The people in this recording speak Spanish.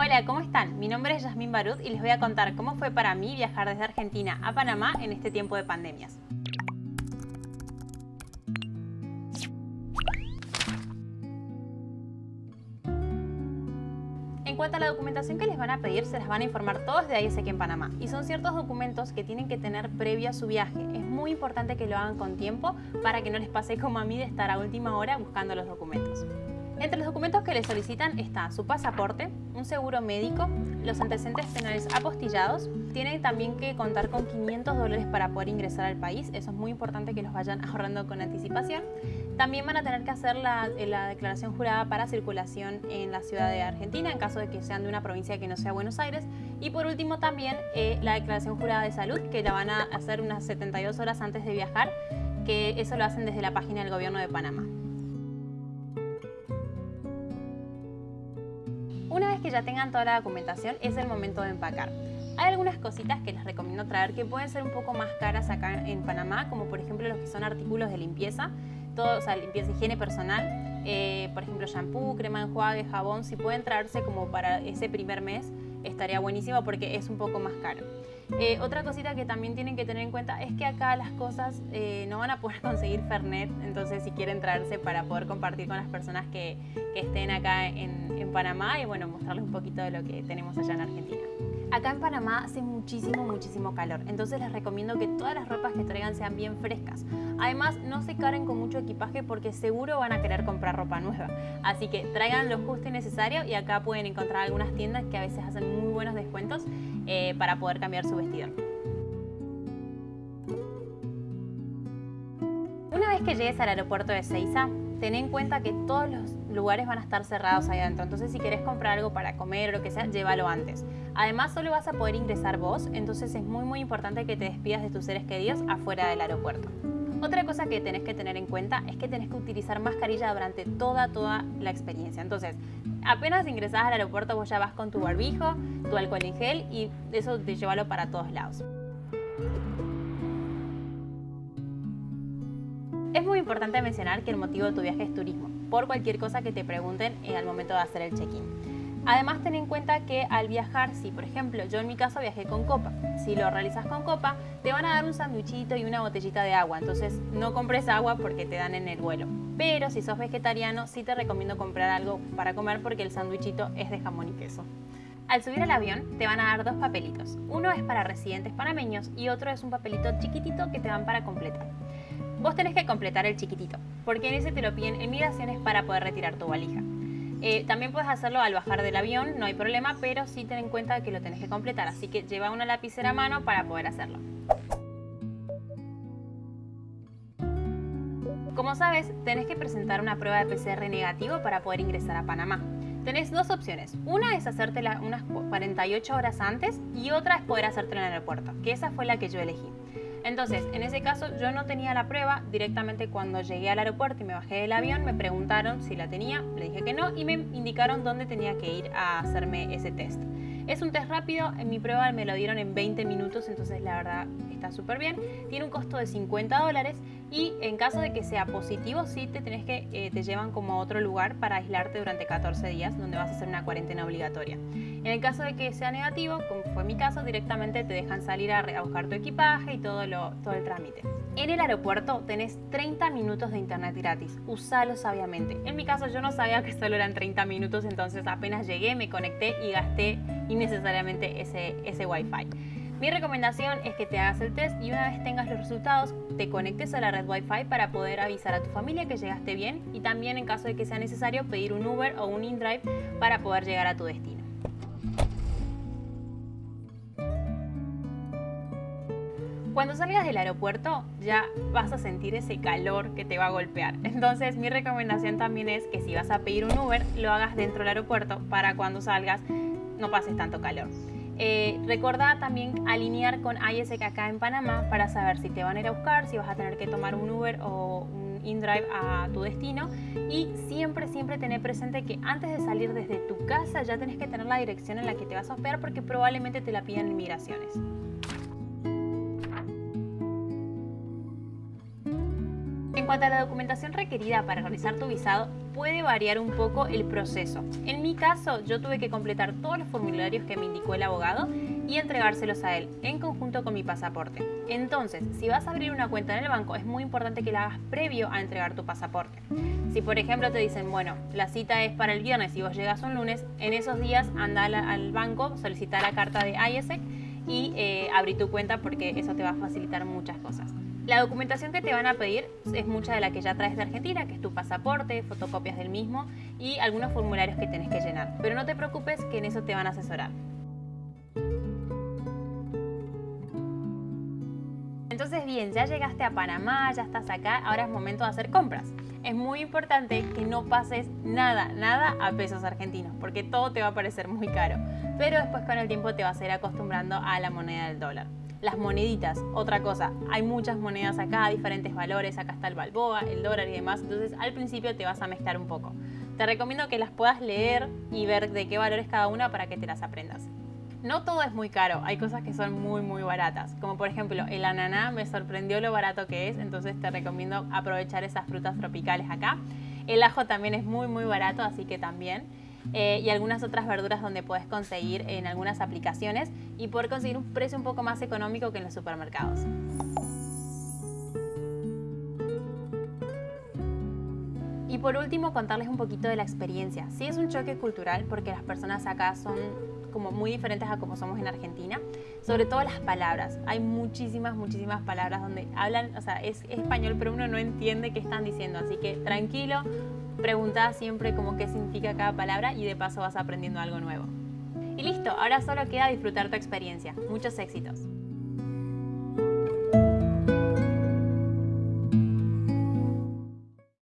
Hola, ¿cómo están? Mi nombre es Yasmín Barut y les voy a contar cómo fue para mí viajar desde Argentina a Panamá en este tiempo de pandemias. En cuanto a la documentación que les van a pedir, se las van a informar todos de ISEC en Panamá. Y son ciertos documentos que tienen que tener previo a su viaje. Es muy importante que lo hagan con tiempo para que no les pase como a mí de estar a última hora buscando los documentos. Entre los documentos que le solicitan está su pasaporte, un seguro médico, los antecedentes penales apostillados. Tienen también que contar con 500 dólares para poder ingresar al país. Eso es muy importante que los vayan ahorrando con anticipación. También van a tener que hacer la, declaración jurada para circulación en la ciudad de Argentina en caso de que sean de una provincia que no sea Buenos Aires. Y por último también eh, la declaración jurada de salud que la van a hacer unas 72 horas antes de viajar, que eso lo hacen desde la página del gobierno de Panamá. Una vez que ya tengan toda la documentación, es el momento de empacar. Hay algunas cositas que les recomiendo traer que pueden ser un poco más caras acá en Panamá, como por ejemplo los que son artículos de limpieza, todo, o sea, limpieza, higiene personal, eh, por ejemplo shampoo, crema enjuague, jabón, si pueden traerse como para ese primer mes, estaría buenísimo porque es un poco más caro. Eh, otra cosita que también tienen que tener en cuenta es que acá las cosas eh, no van a poder conseguir Fernet, entonces si quieren traerse para poder compartir con las personas que, estén acá en, en Panamá y bueno, mostrarles un poquito de lo que tenemos allá en Argentina. Acá en Panamá hace muchísimo, muchísimo calor, entonces les recomiendo que todas las ropas que traigan sean bien frescas. Además, no se caren con mucho equipaje porque seguro van a querer comprar ropa nueva. Así que traigan lo justo y necesario y acá pueden encontrar algunas tiendas que a veces hacen muy buenos descuentos eh, para poder cambiar su vestido. Una vez que llegues al aeropuerto de Seiza, ten en cuenta que todos los lugares van a estar cerrados ahí adentro. Entonces, si querés comprar algo para comer o lo que sea, llévalo antes. Además, solo vas a poder ingresar vos, entonces es muy muy importante que te despidas de tus seres queridos afuera del aeropuerto. Otra cosa que tenés que tener en cuenta es que tenés que utilizar mascarilla durante toda, toda la experiencia. Entonces, apenas ingresás al aeropuerto, vos ya vas con tu barbijo, tu alcohol en gel y eso te llévalo para todos lados. Es muy importante mencionar que el motivo de tu viaje es turismo, por cualquier cosa que te pregunten al momento de hacer el check-in. Además, ten en cuenta que al viajar, si por ejemplo yo en mi caso viajé con copa, si lo realizas con copa, te van a dar un sanduichito y una botellita de agua, entonces no compres agua porque te dan en el vuelo. Pero si sos vegetariano, sí te recomiendo comprar algo para comer porque el sanduichito es de jamón y queso. Al subir al avión te van a dar dos papelitos. Uno es para residentes panameños y otro es un papelito chiquitito que te dan para completar. Vos tenés que completar el chiquitito, porque en ese te lo piden en migraciones para poder retirar tu valija. Eh, también puedes hacerlo al bajar del avión, no hay problema, pero sí ten en cuenta que lo tenés que completar, así que lleva una lapicera a mano para poder hacerlo. Como sabes, tenés que presentar una prueba de PCR negativo para poder ingresar a Panamá. Tenés dos opciones. Una es hacértela unas 48 horas antes y otra es poder hacértela en el aeropuerto, que esa fue la que yo elegí. Entonces, en ese caso yo no tenía la prueba, directamente cuando llegué al aeropuerto y me bajé del avión me preguntaron si la tenía, le dije que no y me indicaron dónde tenía que ir a hacerme ese test. Es un test rápido, en mi prueba me lo dieron en 20 minutos, entonces la verdad está súper bien. Tiene un costo de 50 dólares y en caso de que sea positivo, sí te tenés que, eh, te llevan como a otro lugar para aislarte durante 14 días, donde vas a hacer una cuarentena obligatoria. En el caso de que sea negativo, como fue mi caso, directamente te dejan salir a, buscar tu equipaje y todo, lo, todo el trámite. En el aeropuerto tenés 30 minutos de internet gratis, usalo sabiamente. En mi caso yo no sabía que solo eran 30 minutos, entonces apenas llegué, me conecté y gasté innecesariamente ese, ese Wi-Fi. Mi recomendación es que te hagas el test y una vez tengas los resultados, te conectes a la red Wi-Fi para poder avisar a tu familia que llegaste bien y también en caso de que sea necesario pedir un Uber o un InDrive para poder llegar a tu destino. Cuando salgas del aeropuerto ya vas a sentir ese calor que te va a golpear. Entonces mi recomendación también es que si vas a pedir un Uber, lo hagas dentro del aeropuerto para cuando salgas no pases tanto calor. Eh, también alinear con ISEC en Panamá para saber si te van a ir a buscar, si vas a tener que tomar un Uber o un InDrive a tu destino y siempre, siempre tener presente que antes de salir desde tu casa ya tenés que tener la dirección en la que te vas a hospedar porque probablemente te la pidan en migraciones. Cuanto a la documentación requerida para realizar tu visado, puede variar un poco el proceso. En mi caso, yo tuve que completar todos los formularios que me indicó el abogado y entregárselos a él, en conjunto con mi pasaporte. Entonces, si vas a abrir una cuenta en el banco, es muy importante que la hagas previo a entregar tu pasaporte. Si por ejemplo te dicen, bueno, la cita es para el viernes y vos llegas un lunes, en esos días anda al banco, solicita la carta de ISEC y eh, abrí tu cuenta porque eso te va a facilitar muchas cosas. La documentación que te van a pedir es mucha de la que ya traes de Argentina, que es tu pasaporte, fotocopias del mismo y algunos formularios que tenés que llenar. Pero no te preocupes que en eso te van a asesorar. Entonces bien, ya llegaste a Panamá, ya estás acá, ahora es momento de hacer compras. Es muy importante que no pases nada, nada a pesos argentinos, porque todo te va a parecer muy caro. Pero después con el tiempo te vas a ir acostumbrando a la moneda del dólar. Las moneditas, otra cosa, hay muchas monedas acá, diferentes valores, acá está el balboa, el dólar y demás, entonces al principio te vas a mezclar un poco. Te recomiendo que las puedas leer y ver de qué valores cada una para que te las aprendas. No todo es muy caro, hay cosas que son muy muy baratas, como por ejemplo el ananá me sorprendió lo barato que es, entonces te recomiendo aprovechar esas frutas tropicales acá. El ajo también es muy muy barato, así que también. Eh, y algunas otras verduras donde puedes conseguir en algunas aplicaciones y poder conseguir un precio un poco más económico que en los supermercados. Y por último, contarles un poquito de la experiencia. Sí es un choque cultural porque las personas acá son como muy diferentes a como somos en Argentina, sobre todo las palabras. Hay muchísimas, muchísimas palabras donde hablan, o sea, es, español, pero uno no entiende qué están diciendo, así que tranquilo, pregunta siempre como qué significa cada palabra y de paso vas aprendiendo algo nuevo. Y listo, ahora solo queda disfrutar tu experiencia. Muchos éxitos.